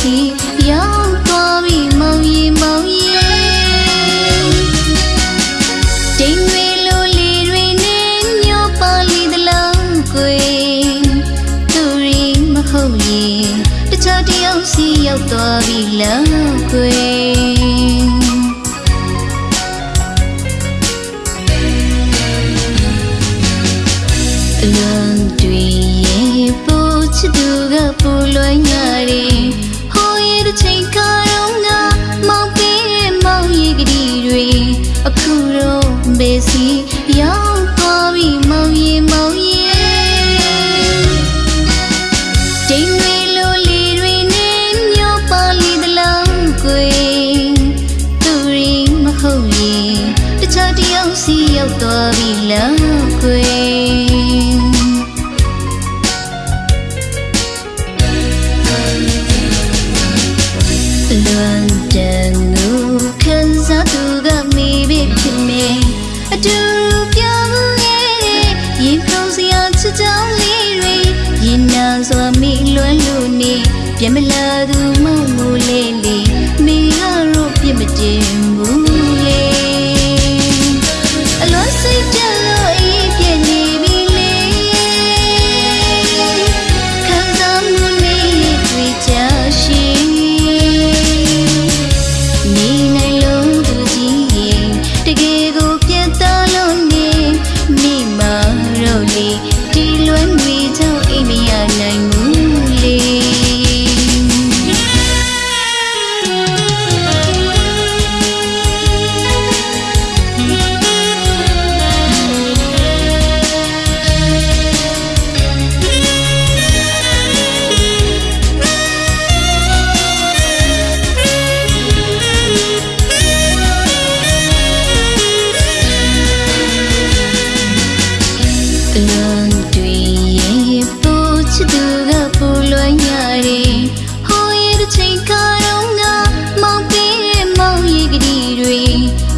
စီရောက်သွားပြီမောင်ရီမောင်ရီဒိန်တွေလိုလီတွေနဲ့ညောပါလီတလုံးကွယ်သူရီမဟုတ်ရင်တခြားတယောက်စီရောက်သွားပြီလောက်ကွယ်အလွန်တွေရဲ့ပို့ ချစ်သူကပူလွှမ်းရတယ်ဟိုရဲ့တစ်ချိန်ခါတော့ငါမောင်ပေးတဲ့မောင်ရဲ့ကလေးတွေအခုတော့ဘေးစီရောက်သွားပြီမောင်ရဲ့မောင်ရဲ့ဒိန်တွေလိုလီတွေနဲ့မျောပါလီတလုံးကွယ်သူရီမဟုတ်ရင်တခြားတယောက်စီရောက်သွားပြီလောက်ကွ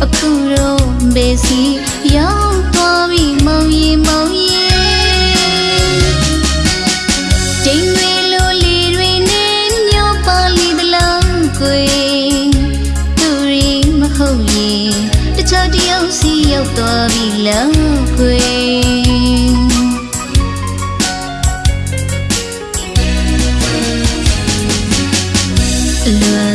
အခုတော့ဘေးစီရောက်သွားပြီမောင်ရဲ့မောင်ရဲ့ဒိန်တွေလိုလီတွေနဲ့မျောပါလီတလုံးကွယ်သူရီမဟုတ်ရင်တခြားတယောက်စီရောက်သွားပြီလောက်ကွ ယ်လွန်